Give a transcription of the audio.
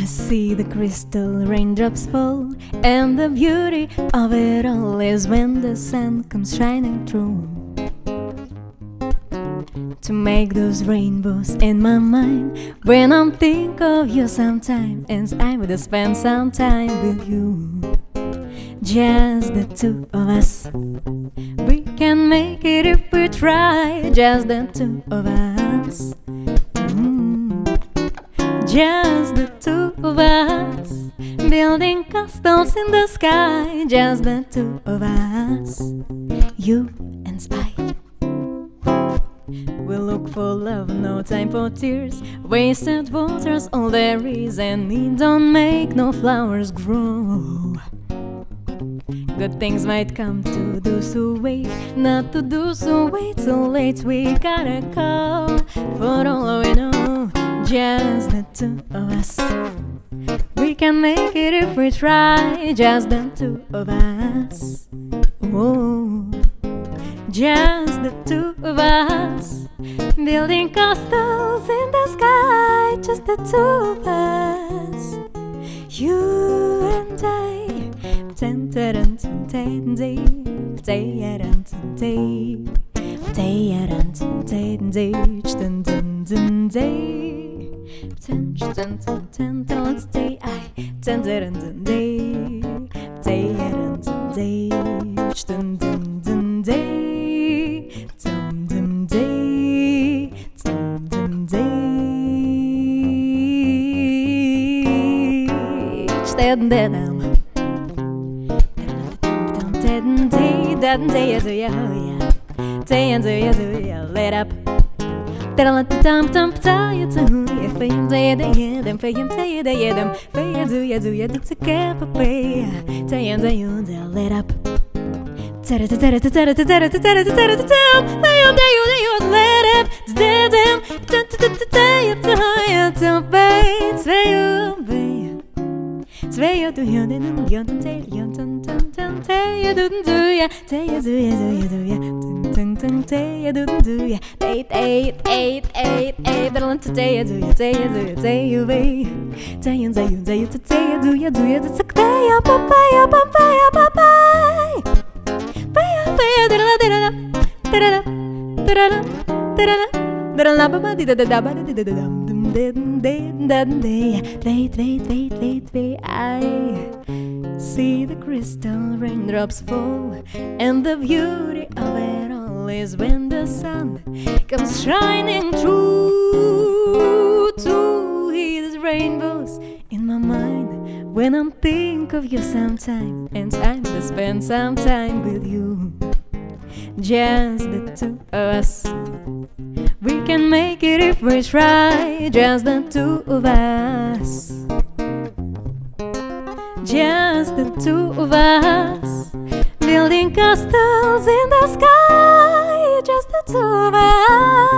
I see the crystal raindrops fall, and the beauty of it all is when the sun comes shining through. To make those rainbows in my mind when I'm think of you sometime, and I would spend some time with you. Just the two of us. We can make it if we try. Just the two of us. Just the two of us. Building castles in the sky. Just the two of us. You and I. We look for love, no time for tears. Wasted water's all there is, and it don't make no flowers grow. Good things might come to those who wait, not to those who wait so late. We gotta call for all we know, just the two of us. We can make it if we try, just the two of us. Oh, just the two of us, building castles in the sky, just the two of us. You and I. Ten ten day, Tay and day ten ten day, day ten day, ten ten day, Lit up ten ten ten day, I ten ten ten day, day ten ten day, ten ten ten day, ten ten day, ten ten day, ten ten that day is yeah yeah day and yeah yeah lit up Dum dum dum tell you to yeah for him day day day yeah them for you do yeah do yeah do a pay day day you tada Day on day you day you te ja te ja te ja te ja du ja du ja te te ja pa pa pa pa ja da da da da da da da da da da da la ba ba di da da da ba di da da da Wait, wait, wait, wait, wait. I see the crystal raindrops fall, and the beauty of it is when the sun comes shining through to these rainbows in my mind when I'm think of you sometime and time to spend some time with you. Just the two of us. We can make it if we try, just the two of us. Just the two of us, building castles in the sky, over.